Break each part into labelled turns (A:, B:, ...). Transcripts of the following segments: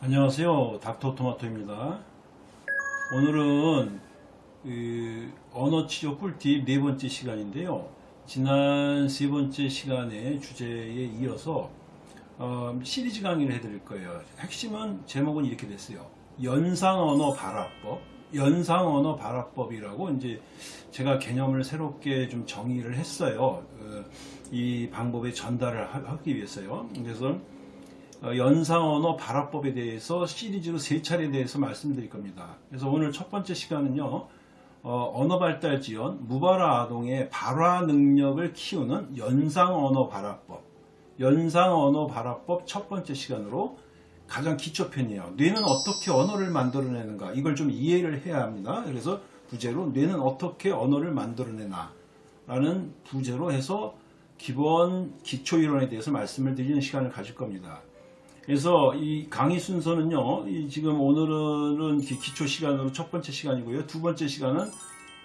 A: 안녕하세요. 닥터토마토입니다. 오늘은 그 언어치료 꿀팁 네 번째 시간인데요. 지난 세 번째 시간의 주제에 이어서 어, 시리즈 강의를 해드릴 거예요. 핵심은 제목은 이렇게 됐어요. 연상언어 발화법 연상 언어 발화법이라고 이제 제가 개념을 새롭게 좀 정의를 했어요 어, 이 방법의 전달을 하- 하기 위해서요 그래서 어, 연상 언어 발화법에 대해서 시리즈로 세 차례에 대해서 말씀드릴 겁니다. 그래서 오늘 첫 번째 시간은요. 어, 언어 발달 지원 무발화 아동의 발화 능력을 키우는 연상 언어 발화법 연상 언어 발화법 첫 번째 시간으로 가장 기초편이에요. 뇌는 어떻게 언어를 만들어내는가 이걸 좀 이해를 해야 합니다. 그래서 부제로 뇌는 어떻게 언어를 만들어내나 라는 부제로 해서 기본 기초이론에 대해서 말씀을 드리는 시간을 가질 겁니다. 그래서 이 강의 순서는요, 이 지금 오늘은 기- 기초 시간으로 첫 번째 시간이고요. 두 번째 시간은,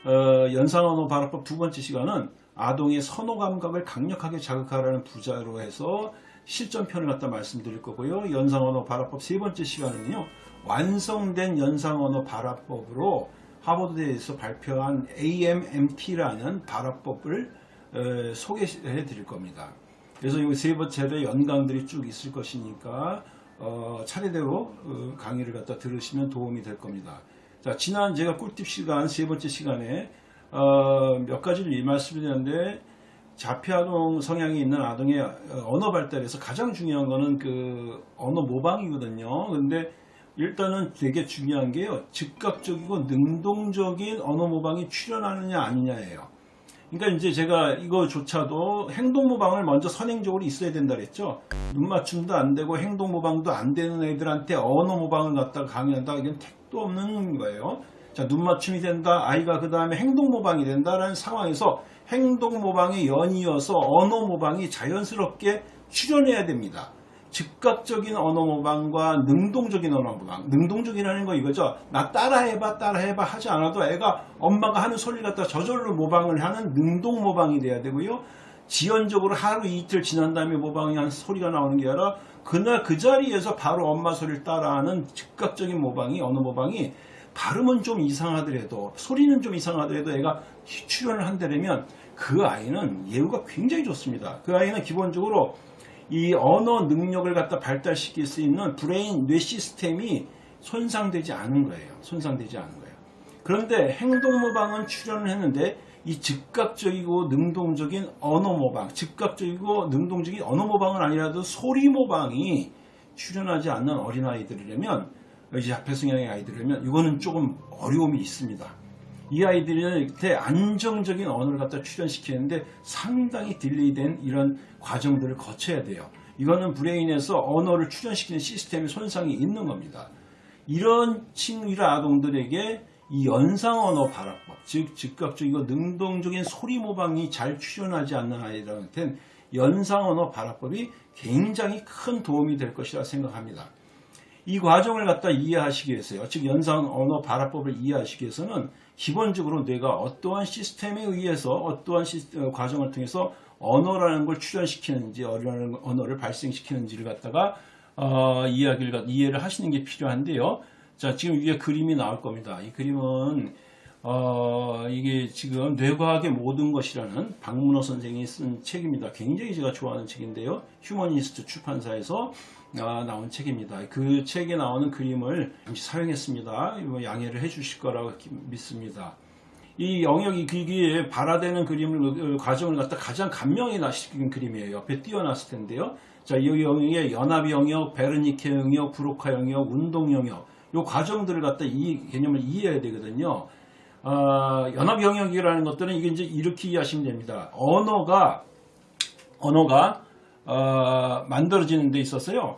A: 어, 연상언어 발화법 두 번째 시간은 아동의 선호 감각을 강력하게 자극하라는 부자로 해서 실전편을 갖다 말씀드릴 거고요. 연상언어 발화법 세 번째 시간은요, 완성된 연상언어 발화법으로 하버드대에서 발표한 AMMT라는 발화법을 어, 소개해 드릴 겁니다. 그래서 이 세 번째의 연강들이 쭉 있을 것이니까 어, 차례대로 어, 강의를 갖다 들으시면 도움이 될 겁니다. 자, 지난 제가 꿀팁 시간 세 번째 시간에 어, 몇 가지를 이 말씀드렸는데 자폐아동 성향이 있는 아동의 어, 언어 발달에서 가장 중요한 거는 그 언어 모방이거든요. 근데 일단은 되게 중요한 게요. 즉각적이고 능동적인 언어 모방이 출현하느냐 아니냐예요. 그러니까 이제 제가 이거조차도 행동 모방을 먼저 선행적으로 있어야 된다 그랬죠. 눈 맞춤도 안 되고 행동 모방도 안 되는 애들한테 언어 모방을 갖다가 강의한다. 이건 택도 없는 거예요. 자, 눈 맞춤이 된다. 아이가 그 다음에 행동 모방이 된다라는 상황에서 행동 모방에 연이어서 언어 모방이 자연스럽게 출현해야 됩니다. 즉각적인 언어 모방과 능동적인 언어 모방. 능동적이라는 거 이거죠. 나 따라해봐, 따라해봐 하지 않아도 애가 엄마가 하는 소리를 갖다 저절로 모방을 하는 능동 모방이 돼야 되고요. 지연적으로 하루 이틀 지난 다음에 모방이 한 소리가 나오는 게 아니라 그날 그 자리에서 바로 엄마 소리를 따라하는 즉각적인 모방이 언어 모방이 발음은 좀 이상하더라도 소리는 좀 이상하더라도 애가 출현을 한다면 그 아이는 예후가 굉장히 좋습니다. 그 아이는 기본적으로 이 언어 능력을 갖다 발달시킬 수 있는 brain 뇌 시스템이 손상되지 않은 거예요. 손상되지 않은 거예요. 그런데 행동 모방은 출현을 했는데 이 즉각적이고 능동적인 언어 모방, 즉각적이고 능동적인 언어 모방은 아니라도 소리 모방이 출현하지 않는 어린아이들이라면 이제 자폐성향의 아이들이라면 이거는 조금 어려움이 있습니다. 이 아이들한테 안정적인 언어를 갖다 출현시키는데 상당히 delay된 이런 과정들을 거쳐야 돼요. 이거는 brain에서 언어를 출현시키는 시스템에 손상이 있는 겁니다. 이런 이런 아동들에게 이 연상 언어 발화법, 즉 즉각적이고 능동적인 소리 모방이 잘 출현하지 않는 아이들한테는 연상 언어 발화법이 굉장히 큰 도움이 될 것이라 생각합니다. 이 과정을 갖다 이해하시기 위해서요. 즉 연상 언어 발화법을 이해하시기 위해서는 기본적으로 뇌가 어떠한 시스템에 의해서 어떠한 시스- 어, 과정을 통해서 언어라는 걸 출현시키는지 언어라는 언어를 발생시키는지를 갖다가 어, 이야기를 갖- 이해를 하시는 게 필요한데요. 자 지금 위에 그림이 나올 겁니다. 이 그림은 어, 이게 지금 뇌과학의 모든 것이라는 박문호 선생이 쓴 책입니다. 굉장히 제가 좋아하는 책인데요. 휴머니스트 출판사에서 아, 나온 책입니다. 그 책에 나오는 그림을 잠시 사용했습니다. 이거 양해를 해 주실 거라고 기- 믿습니다. 이 영역이 기기에 발화되는 그림을 어, 과정을 갖다 가장 감명이 나시킨 그림이에요. 옆에 띄어놨을 텐데요. 자, 이 영역에 연합 영역, 베르니케 영역, 브로카 영역, 운동 영역 이 과정들을 갖다 이 개념을 이해해야 되거든요. 아, 연합 영역이라는 것들은 이게 이제 이렇게 이해하시면 됩니다. 언어가 언어가 어, 만들어지는 데 있어서요.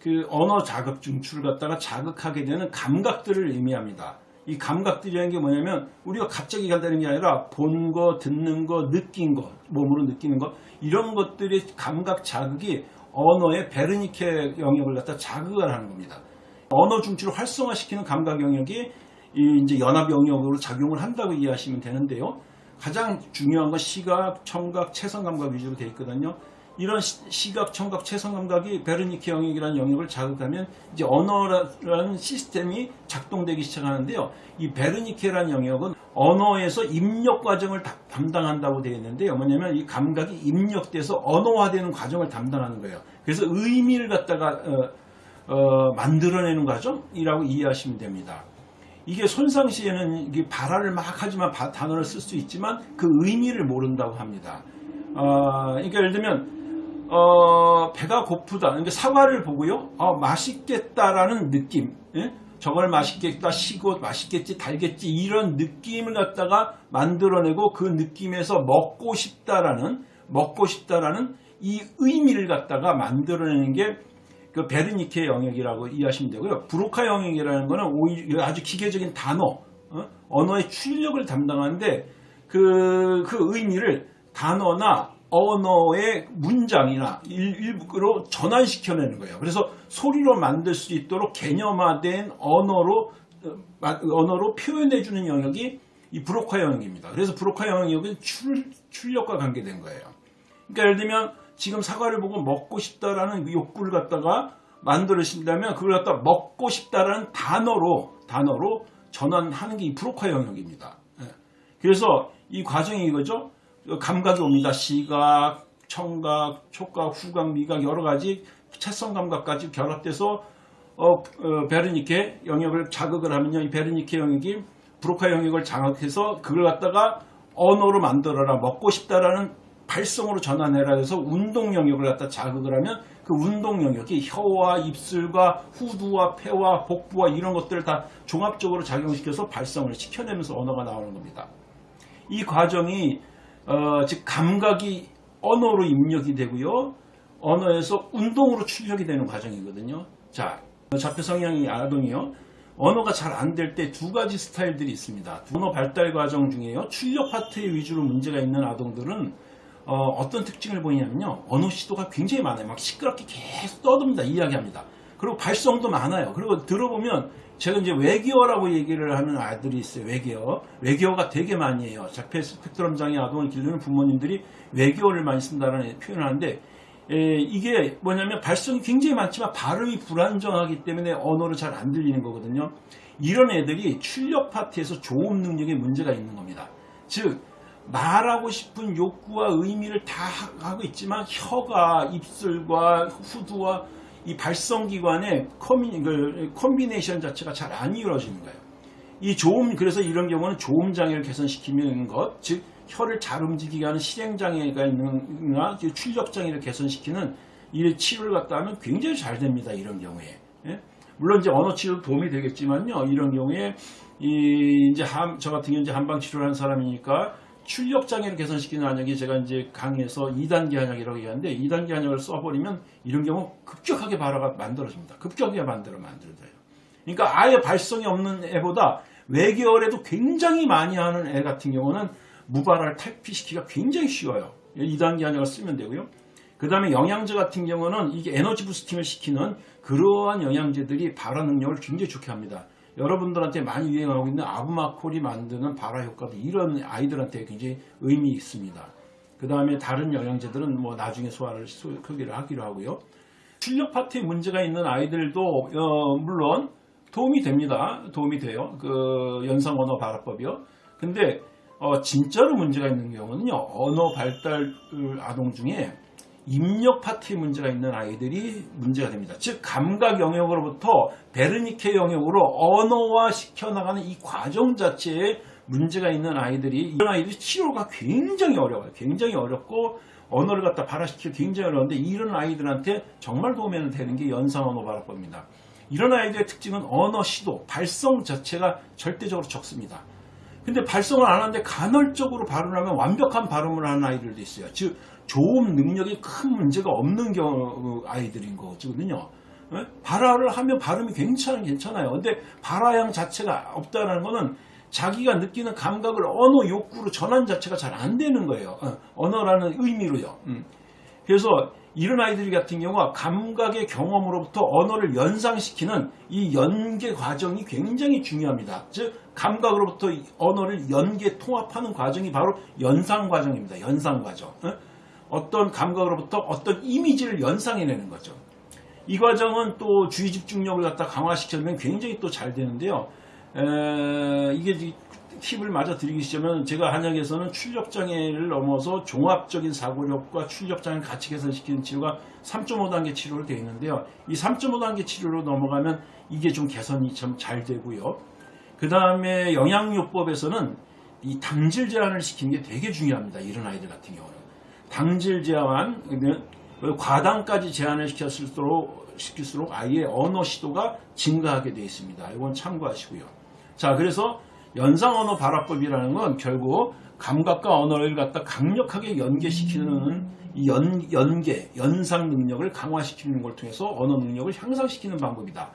A: 그 언어 자극 중추를 갖다가 자극하게 되는 감각들을 의미합니다. 이 감각들이라는 게 뭐냐면 우리가 갑자기 간다는 게 아니라 본 거, 듣는 거, 느낀 거, 몸으로 느끼는 거 이런 것들의 감각 자극이 언어의 베르니케 영역을 갖다 자극을 하는 겁니다. 언어 중추를 활성화시키는 감각 영역이 이 이제 연합 영역으로 작용을 한다고 이해하시면 되는데요. 가장 중요한 건 시각, 청각, 체성 감각 위주로 되어 있거든요. 이런 시, 각 청각, 체성 감각이 베르니케 영역이라는 영역을 자극하면 이제 언어라는 시스템이 작동되기 시작하는데요. 이 베르니케라는 영역은 언어에서 입력 과정을 다- 담당한다고 되어 있는데요. 뭐냐면 이 감각이 입력돼서 언어화되는 과정을 담당하는 거예요. 그래서 의미를 갖다가 어, 어, 만들어내는 과정이라고 이해하시면 됩니다. 이게 손상 시에는 이게 발화를 막 하지만 바- 단어를 쓸 수 있지만 그 의미를 모른다고 합니다. 어, 그러니까 예를 들면 어, 배가 고프다. 그러니까 사과를 보고요. 어, 맛있겠다라는 느낌. 예? 저걸 맛있겠다, 시고 맛있겠지, 달겠지 이런 느낌을 갖다가 만들어내고 그 느낌에서 먹고 싶다라는 먹고 싶다라는 이 의미를 갖다가 만들어내는 게 그 베르니케 영역이라고 이해하시면 되고요. 브로카 영역이라는 거는 오히려 아주 기계적인 단어, 어? 언어의 출력을 담당하는데 그, 그 의미를 단어나 언어의 문장이나 일, 일부로 전환시켜내는 거예요. 그래서 소리로 만들 수 있도록 개념화된 언어로 어, 마- 언어로 표현해주는 영역이 이 브로카 영역입니다. 그래서 브로카 영역은 출, 출력과 관계된 거예요. 그러니까 예를 들면 지금 사과를 보고 먹고 싶다라는 욕구를 갖다가 만들어진다면 그걸 갖다 먹고 싶다라는 단어로 단어로 전환하는 게 이 브로카 영역입니다. 예. 그래서 이 과정이 이거죠. 감각이 옵니다. 시각, 청각, 촉각, 후각, 미각 여러 가지 채성 감각까지 결합돼서 어, 어, 베르니케 영역을 자극을 하면요. 이 베르니케 영역이 브로카 영역을 자극해서 그걸 갖다가 언어로 만들어라 먹고 싶다라는 발성으로 전환해라 해서 운동 영역을 갖다 자극을 하면 그 운동 영역이 혀와 입술과 후두와 폐와 복부와 이런 것들을 다 종합적으로 작용시켜서 발성을 시켜내면서 언어가 나오는 겁니다. 이 과정이 어, 즉 감각이 언어로 입력이 되고요. 언어에서 운동으로 출력이 되는 과정이거든요. 자, 자폐 성향이 아동이요. 언어가 잘 안 될 때 두 가지 스타일들이 있습니다. 언어 발달 과정 중에요. 출력 파트에 위주로 문제가 있는 아동들은 어, 떤 특징을 보이냐면요. 언어 시도가 굉장히 많아요. 막 시끄럽게 계속 떠듭니다. 이야기합니다. 그리고 발성도 많아요. 그리고 들어보면 제가 이제 외계어라고 얘기를 하는 아들이 있어요. 외계어. 외계어가 되게 많이 해요. 자폐 스펙트럼 장애 아동을 기르는 부모님들이 외계어를 많이 쓴다는 표현을 하는데 에, 이게 뭐냐면 발성이 굉장히 많지만 발음이 불안정하기 때문에 언어를 잘 안 들리는 거거든요. 이런 애들이 출력 파트에서 조음 능력에 문제가 있는 겁니다. 즉 말하고 싶은 욕구와 의미를 다 하고 있지만 혀가 입술과 후두와 이 발성기관의 커미, 그 콤비네이션 자체가 잘 안 이루어지는 거예요. 이 조음 그래서 이런 경우는 조음 장애를 개선시키는 것, 즉 혀를 잘 움직이게 하는 실행 장애가 있는나 출력 장애를 개선시키는 이 치료를 갖다 하면 굉장히 잘 됩니다. 이런 경우에. 예? 물론 이제 언어 치료도 도움이 되겠지만요. 이런 경우에 이 이제 함, 저 같은 경우 이제 한방 치료를 한 사람이니까 출력 장애를 개선시키는 한약이 제가 이제 강의에서 2단계 한약이라고 얘기하는데 2단계 한약을 써버리면 이런 경우 급격하게 발화가 만들어집니다. 급격하게 만들어 만들어져요. 그러니까 아예 발성이 없는 애보다 외계어에도 굉장히 많이 하는 애 같은 경우는 무발화를 탈피시키기가 굉장히 쉬워요. 2단계 한약을 쓰면 되고요. 그 다음에 영양제 같은 경우는 이게 에너지 부스팅을 시키는 그러한 영양제들이 발화 능력을 굉장히 좋게 합니다. 여러분들한테 많이 유행하고 있는 아부마콜이 만드는 발화 효과도 이런 아이들한테 굉장히 의미 있습니다. 그 다음에 다른 영양제들은 뭐 나중에 소화를 소개를 하기로 하고요. 출력 파트에 문제가 있는 아이들도 어, 물론 도움이 됩니다. 도움이 돼요. 그 연상 언어 발화법이요. 근데 어, 진짜로 문제가 있는 경우는요. 언어 발달 아동 중에 입력 파트에 문제가 있는 아이들이 문제가 됩니다. 즉 감각 영역으로부터 베르니케 영역으로 언어화 시켜나가는 이 과정 자체에 문제가 있는 아이들이 이런 아이들이 치료가 굉장히 어려워요. 굉장히 어렵고 언어를 갖다 발화시키기 굉장히 어려운데 이런 아이들한테 정말 도움이 되는 게 연상 언어 발화법입니다. 이런 아이들의 특징은 언어 시도, 발성 자체가 절대적으로 적습니다. 근데 발성을 안 하는데 간헐적으로 발음을 하면 완벽한 발음을 하는 아이들도 있어요. 즉 조음 능력이 큰 문제가 없는 경우 아이들인 거거든요. 예? 발화를 하면 발음이 괜찮은 괜찮아요. 근데 발화량 자체가 없다는 거는 자기가 느끼는 감각을 언어 욕구로 전환 자체가 잘 안 되는 거예요. 어, 언어라는 의미로요. 음. 그래서 이런 아이들 같은 경우가 감각의 경험으로부터 언어를 연상시키는 이 연계 과정이 굉장히 중요합니다. 즉 감각으로부터 이 언어를 연계 통합하는 과정이 바로 연상 과정입니다. 연상 과정. 어? 어떤 감각으로부터 어떤 이미지를 연상해내는 거죠. 이 과정은 또 주의 집중력을 갖다 강화시키면 굉장히 또 잘 되는데요. 에, 이게 이- 팁을 마저 드리기 시작하면 제가 한약에서는 출력장애를 넘어서 종합적인 사고력과 출력장애를 같이 개선시키는 치료가 3.5단계 치료로 되어 있는데요. 이 3.5단계 치료로 넘어가면 이게 좀 개선이 참 잘 되고요. 그 다음에 영양요법에서는 이 당질 제한을 시키는 게 되게 중요합니다. 이런 아이들 같은 경우는. 당질 제한, 그러면 과당까지 제한을 시켰을수록, 시킬수록 아이의 언어 시도가 증가하게 되어 있습니다. 이건 참고하시고요. 자, 그래서 연상 언어 발화법이라는 건 결국 감각과 언어를 갖다 강력하게 연계시키는 이 연, 연계, 연상 능력을 강화시키는 걸 통해서 언어 능력을 향상시키는 방법이다.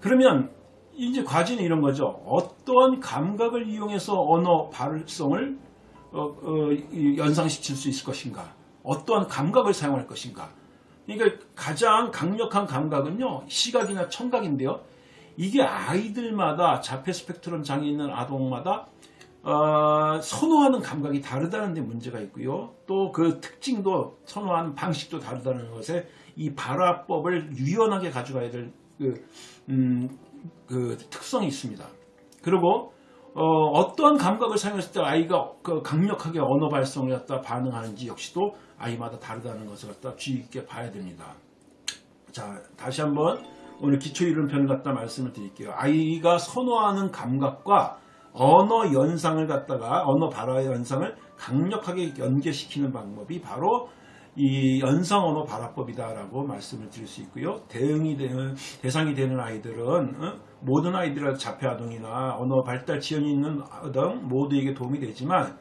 A: 그러면 이제 과제는 이런 거죠. 어떠한 감각을 이용해서 언어 발성을 어, 어, 이 연상시킬 수 있을 것인가? 어떠한 감각을 사용할 것인가? 그러니까 가장 강력한 감각은요, 시각이나 청각인데요. 이게 아이들마다 자폐 스펙트럼 장애 있는 아동마다 어, 선호하는 감각이 다르다는 데 문제가 있고요. 또 그 특징도 선호하는 방식도 다르다는 것에 이 발화법을 유연하게 가져가야 될 그, 음, 그 특성이 있습니다. 그리고 어, 떠한 감각을 사용했을 때 아이가 그 강력하게 언어 발성을 갖다 반응하는지 역시도 아이마다 다르다는 것을 갖다 주의 깊게 봐야 됩니다. 자, 다시 한번 오늘 기초 이론편을 갖다 말씀을 드릴게요. 아이가 선호하는 감각과 언어 연상을 갖다가 언어 발화 연상을 강력하게 연계시키는 방법이 바로 이 연상 언어 발화법이다라고 말씀을 드릴 수 있고요. 대응이 되는 대상이 되는 아이들은 어? 모든 아이들의 자폐 아동이나 언어 발달 지연이 있는 아동 모두에게 도움이 되지만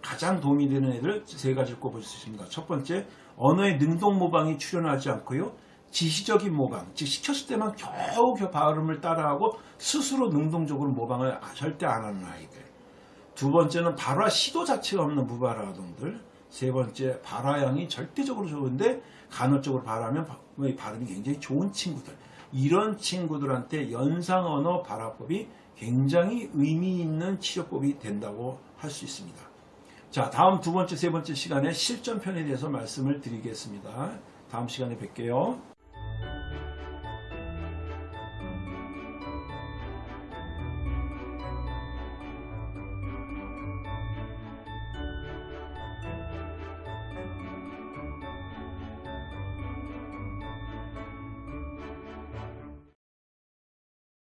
A: 가장 도움이 되는 애들 세 가지를 꼽을 수 있습니다. 첫 번째, 언어의 능동 모방이 출현하지 않고요. 지시적인 모방, 즉 시켰을 때만 겨우 겨우 발음을 따라하고 스스로 능동적으로 모방을 절대 안 하는 아이들. 두 번째는 발화 시도 자체가 없는 무발화 아동들. 세 번째, 발화량이 절대적으로 좋은데 간헐적으로 발화하면 바- 발음이 굉장히 좋은 친구들. 이런 친구들한테 연상 언어 발화법이 굉장히 의미 있는 치료법이 된다고 할 수 있습니다. 자, 다음 두 번째, 세 번째 시간에 실전편에 대해서 말씀을 드리겠습니다. 다음 시간에 뵐게요.